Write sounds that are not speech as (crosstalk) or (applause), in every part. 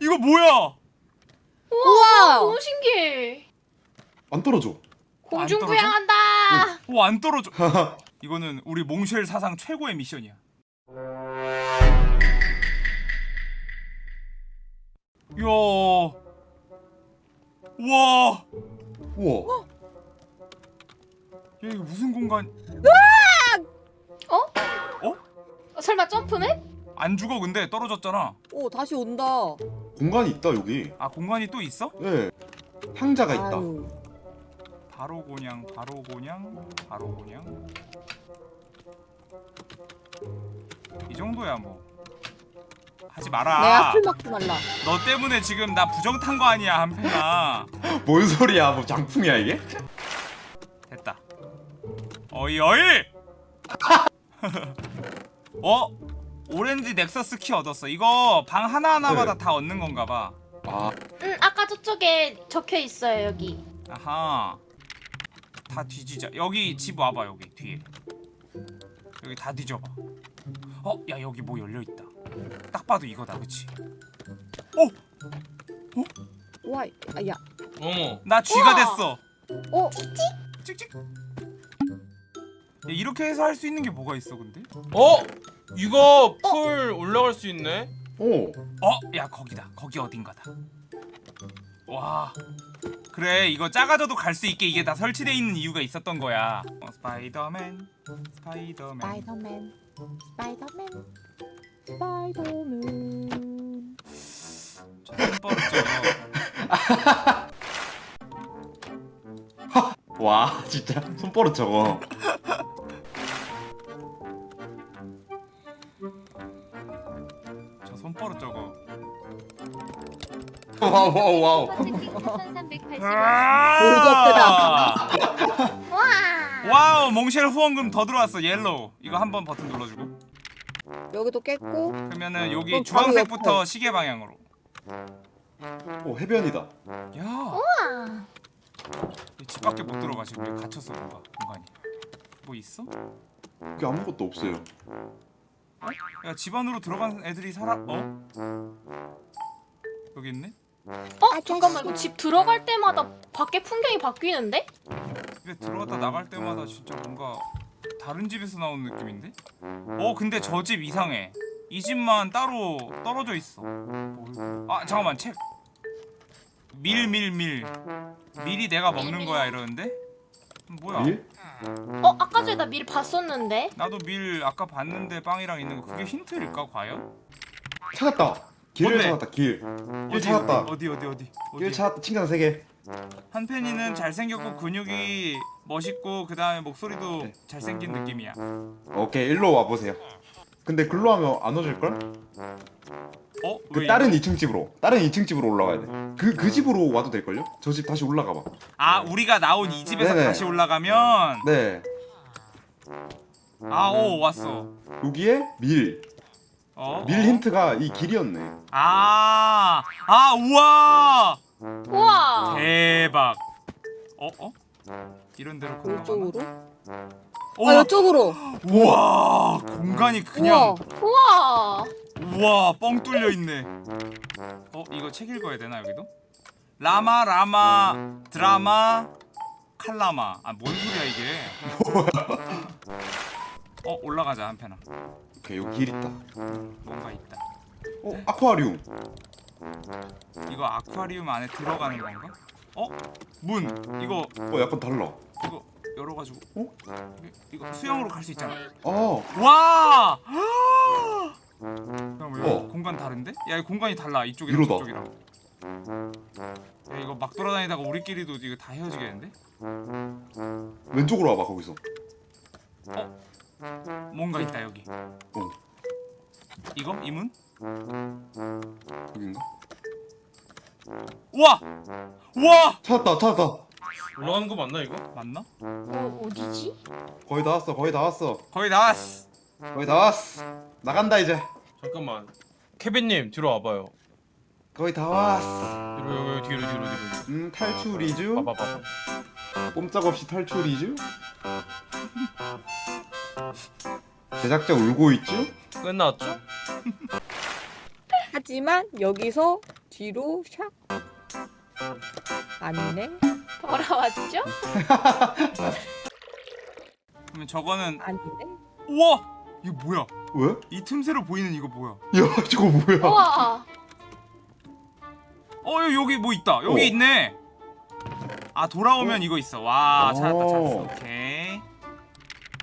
이거 뭐야? 우와! 너무 신기해. 안 떨어져. 공중? 부양한다. 오안 떨어져. (laughs) 이거는 우리 몽쉘 사상 최고의 미션이야. 이야. 와. 우와. 야 이거 무슨 공간? 어, 설마 점프네? 안 죽어 근데 떨어졌잖아. 오 다시 온다. 공간이 있다 여기. 아 공간이 또 있어? 네. 상자가 있다. 아유. 바로 고냥, 바로 고냥, 바로 고냥. 이 정도야 뭐. 하지 마라. 내가 풀 막지 말라. 너 때문에 지금 나 부정 탄 거 아니야 한편아. (laughs) 뭔 소리야? 뭐 장풍이야 이게? 됐다. 어이 어이. (laughs) 어? 오렌지 넥서스 키 얻었어. 이거 방 하나 하나마다 네. 다 얻는 건가 봐. 아, 응, 아까 저쪽에 적혀 있어요 여기. 아하. 다 뒤지자. 여기 집 와봐 여기 뒤에. 여기 다 뒤져봐. 어, 야 여기 뭐 열려 있다. 딱 봐도 이거다, 그렇지? 와, 아, 야. 어머 나 쥐가 우와. 됐어. 어, 찍찍. 야, 이렇게 해서 할 수 있는 게 뭐가 있어, 근데? 어? 이거 풀 올라갈 수 있네? 오. 어, 야 거기다. 거기 어딘가다. 와. 그래, 이거 작아져도 갈 수 있게 이게 다 설치돼 있는 이유가 있었던 거야. 어, 스파이더맨, 스파이더맨. 스파이더맨, 스파이더맨, 스파이더맨. 저 손버릇죠. (laughs) 와, 진짜 손버릇 저거. (laughs) 저 손버릇 저거. wow wow wow. 아! 와. wow, 몽쉘 후원금 더 들어왔어. yellow. 이거 한 번 버튼 눌러주고. 여기도 깼고. 그러면은 여기 주황색부터. 시계 방향으로. 오 해변이다. 야, 와. 집 밖에 못 들어가 지금 갇혔어 뭔가 공간이. 뭐 있어? 여기 아무것도 없어요. 야, 집 안으로 들어간 애들이 살아? 어? 여기 있네? 어 잠깐만 이거 집 들어갈 때마다 밖에 풍경이 바뀌는데? 근데 들어갔다 나갈 때마다 진짜 뭔가 다른 집에서 나오는 느낌인데? 어 근데 저 집 이상해 이 집만 따로 떨어져 있어 뭐, 아 잠깐만 책밀밀 밀 밀 이 내가 먹는 거야 이러는데? 뭐야 밀? 어 아까 전에 나 미리 봤었는데. 나도 밀 아까 봤는데 빵이랑 있는 거 그게 힌트일까 과연? 찾았다. 길을 뭔데? 찾았다. 길. 길 어디 찾았다. 어디 어디 어디 길 어디 찾았다. 칭찬 세 개. 한편이는 잘생겼고 근육이 멋있고 그 다음에 목소리도 네. 잘생긴 느낌이야 오케이 일로 와 보세요. 근데 글로 하면 안 오실 걸? 어? 그왜 다른 이거? 2층 집으로. 다른 2층 집으로 올라가야 돼. 그그 집으로 와도 될 걸요? 저 집 다시 올라가 봐. 아 우리가 나온 이 집에서 네네. 다시 올라가면 네. 아오 왔어 여기에 밀. 어? 밀 힌트가 이 길이었네. 아, 아 우와 우와. 대박 어? 어? 이런 데로 건너가나? 이쪽으로? 어, 아, 이쪽으로. 우와 공간이 그냥 우와. 우와. 우와 뻥 뚫려 있네 어 이거 책 읽어야 되나 여기도? 라마 라마 드라마 칼라마 아 뭔 소리야 이게 어 올라가자 한편아 오케이 여기 길 있다. 뭔가 있다 어 아쿠아리움. 이거 아쿠아리움 안에 들어가는 건가? 어? 문 이거 어 약간 달라. 이거 열어가지고 어? 이- 이거 수영으로 갈 수 있잖아 어. 와! 잠깐만 여기 어. 공간 다른데? 야 공간이 달라 이쪽이랑 이러다. 저쪽이랑 야 이거 막 돌아다니다가 우리끼리도 이거 다 헤어지겠는데? 왼쪽으로 와봐 거기서. 뭔가 있다 여기 어. 이거? 이 문? 여긴가? 우와! 우와! 찾았다 찾았다. 올라가는 거 맞나 이거? 맞나? 어 어디지? 거의 다 왔어 거의 다 왔어. 거의 나왔어 거의 다 왔어. 나간다 이제. 잠깐만 케빈님 뒤로 와봐요 거의 다 왔어. 뒤로 여기 여기 뒤로 뒤로 뒤로 음 탈출이죠? 봐봐 봐봐 꼼짝없이 탈출이죠? (laughs) 제작자 울고 있죠? 끝났죠? 하지만 여기서 뒤로 샥. 아니네. 돌아왔죠? 그러면 저거는 아니네. 우와 이거 뭐야? 왜? 이 틈새로 보이는 이거 뭐야? 야 (laughs) 저거 뭐야? 우와. 어 여기, 여기 뭐 있다. 여기 어. 있네. 아 돌아오면 이거 있어. 와 오. 찾았다 찾았어. 오케이.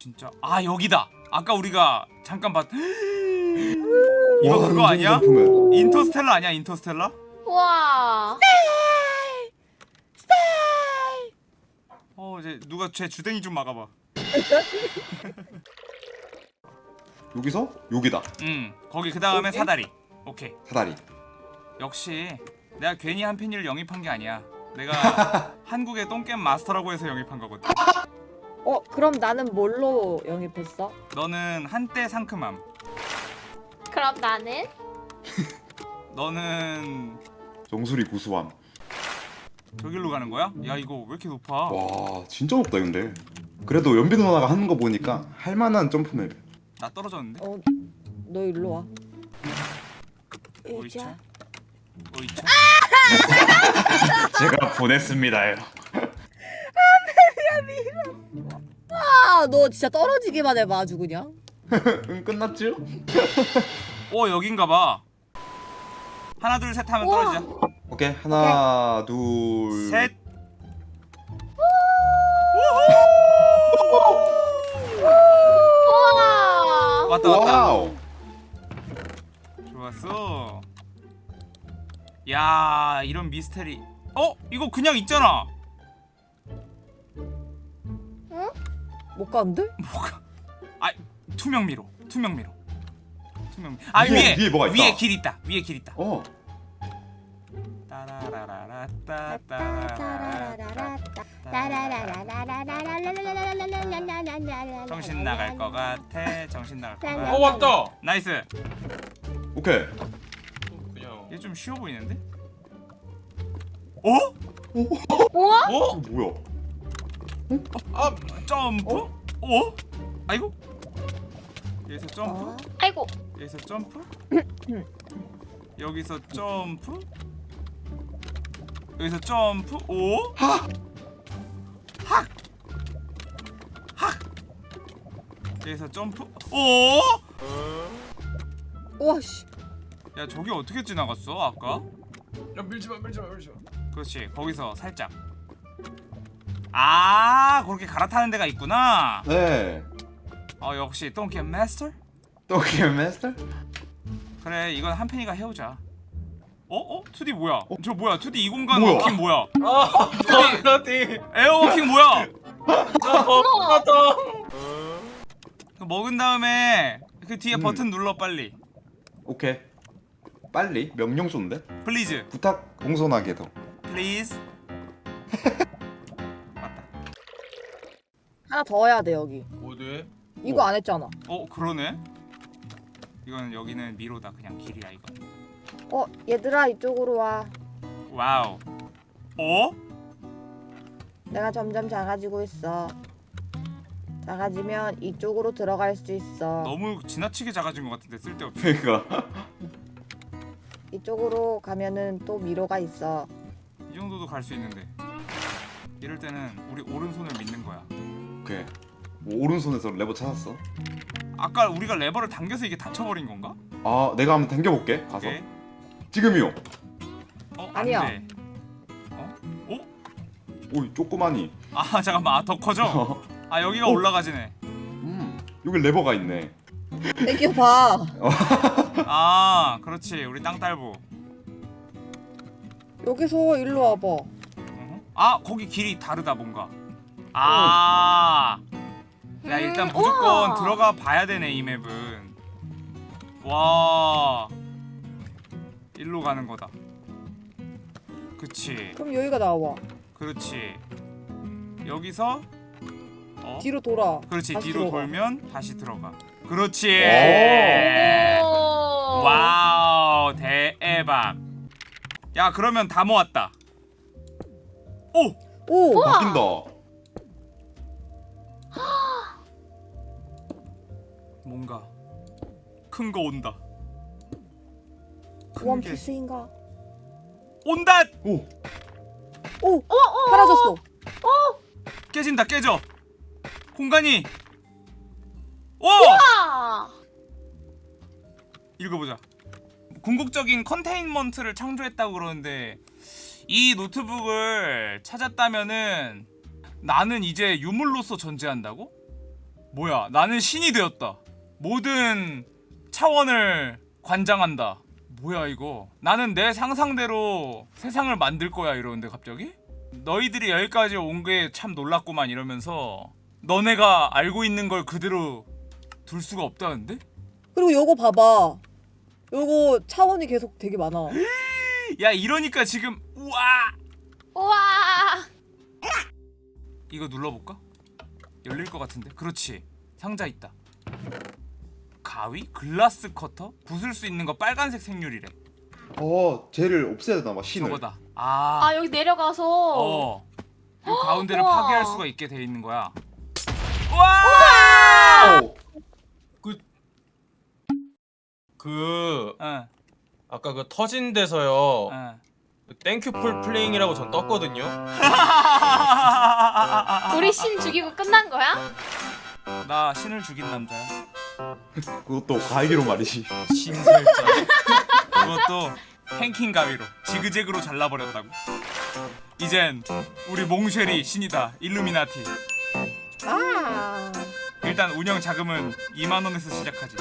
진짜 아 여기다. 아까 우리가 잠깐 봤. (gasps) 이거 와, 그거 아니야? 점프맨. 인터스텔라 아니야 인터스텔라? 우와. 어 이제 누가 제 주댕이 좀 막아봐. (laughs) 여기서 여기다 응 거기 그 다음에. 사다리. 오케이. 사다리. 역시 내가 괜히 한 팬이를 영입한 게 아니야. 내가 (laughs) 한국의 똥겜 마스터라고 해서 영입한 거거든. 어 그럼 나는 뭘로 영입했어? 너는 한때 상큼함. 그럼 나는 너는 정수리 구수함. 저길로 가는 거야? 야 이거 왜 이렇게 높아? 와 진짜 높다 근데. 그래도 연비 누나가 하는 거 보니까 할만한 점프맵. 나 떨어졌는데? 어 너 일로 와. 오이차? 오이차? 제가 보냈습니다요. 아너 진짜 떨어지기만 해봐 아주 그냥. (laughs) 응 끝났죠? (laughs) 어 여긴가 봐 하나 둘 셋 하면 우와. 떨어지자 오케이 하나 둘셋 왔다 왔다 wow. 좋았어 야 이런 미스테리 어? 이거 그냥 있잖아 못 가는데? 뭐가 아 투명 미로 투명 미로 투명 미... 아 위에, 위에 위에 뭐가 있다. 위에 길 있다 위에 길 있다 어. 따라라라라따 따라라라. 정신 나갈 것 같아 정신 나갈 것어 같아 왔다. nice 오케이. 얘 좀 쉬워 보이는데? 어? 어? 어, 뭐야? 아 점프? 어? 아이고 여기서 점프? 어? 아이고. 여기서 점프? 여기서 점프? 여기서 점프? 오? 여기서 점프? 오? 우와 씨. 야 저기 어떻게 지나갔어 아까? 야 밀지 마 밀지 마 밀지 마. 그렇지 거기서 살짝 아 그렇게 갈아타는 데가 있구나 네. 어 역시 똥겜 마스터? 똥게임 마스터? 그래 이건 한 팬이가 해오자 어? 어? 2D 뭐야? 저 뭐야 2D 이 공간 뭐야? walking 뭐야? 아 버라티. air walking 뭐야? 나 버라다. 그 먹은 다음에 그 뒤에 음. 버튼 눌러 빨리 오케이. 빨리 명령 쏜데? 플리즈 부탁 공손하게 더. 플리즈 (laughs) 맞다 하나 더 해야 돼 여기. 어디? 이거 안 했잖아. 어 그러네 이건 여기는 미로다 그냥 길이야 이거 어 얘들아 이쪽으로 와. wow 어? 내가 점점 작아지고 있어. 작아지면 이쪽으로 들어갈 수 있어. 너무 지나치게 작아진 것 같은데 쓸데없이 그러니까. 이쪽으로 가면은 또 미로가 있어. 이 정도도 갈 수 있는데 이럴 때는 우리 오른손을 믿는 거야 오케이. 뭐 오른손에서 레버 찾았어. 아까 우리가 레버를 당겨서 이게 닫혀버린 건가? 아 내가 한번 당겨볼게. 가서. 오케이 지금이요. 어? 돼. 어? 어? 오이 조그마니. 아 잠깐만 아, 더 커져? (laughs) 아 여기가 어. 올라가지네 음. 여기 레버가 있네. 당겨봐. (laughs) 아 그렇지 우리 땅딸부 여기서 일로 와봐. 아 거기 길이 다르다 뭔가 아 야, 일단 음, 무조건 우와. 들어가 봐야 되네 이 맵은 와 일로 가는 거다 그치 그럼 여기가 나와. 그렇지 여기서 어 뒤로 돌아. 그렇지 뒤로 들어가. 돌면 다시 들어가 그렇지 오. wow 대박 야 그러면 다 모았다 오 오. 바뀐다. 뭔가 큰 거 온다 큰게 원피스인가? 온다 오. 오 사라졌어. 깨진다 깨져 공간이. 오! 아, 읽어보자. 궁극적인 컨테인먼트를 창조했다고 그러는데 이 노트북을 찾았다면은 나는 이제 유물로서 존재한다고? 뭐야 나는 신이 되었다. 모든 차원을 관장한다. 뭐야 이거? 나는 내 상상대로 세상을 만들 거야 이러는데 갑자기? 너희들이 여기까지 온 게 참 놀랐구만 이러면서 너네가 알고 있는 걸 그대로 둘 수가 없다는데? 그리고 요거 봐봐. 요거 차원이 계속 되게 많아. (gasps) 야 이러니까 지금 우와 우와. 이거 눌러볼까? 열릴 것 같은데 그렇지 상자 있다 가위? 글라스 커터? 부술 수 있는 거 빨간색 생률이래 어 쟤를 없애야 되나 봐 신을. 저거다 아, 아 여기 내려가서. 어. 이 가운데를. (gasps) 파괴할 수가 있게 돼 있는 거야 와! 오. 그 어, 아까 그 터진 데서요. 어. thank you for playing이라고 전 떴거든요. (laughs) 우리 신 죽이고 끝난 거야? 나 신을 죽인 남자야 (laughs) 그것도 가위로 말이지. 신살자. 그것도 핑킹 가위로 지그재그로 잘라버렸다고 이젠 우리 몽쉘이 신이다 일루미나티 아. 일단 운영 자금은 2만 원에서 시작하지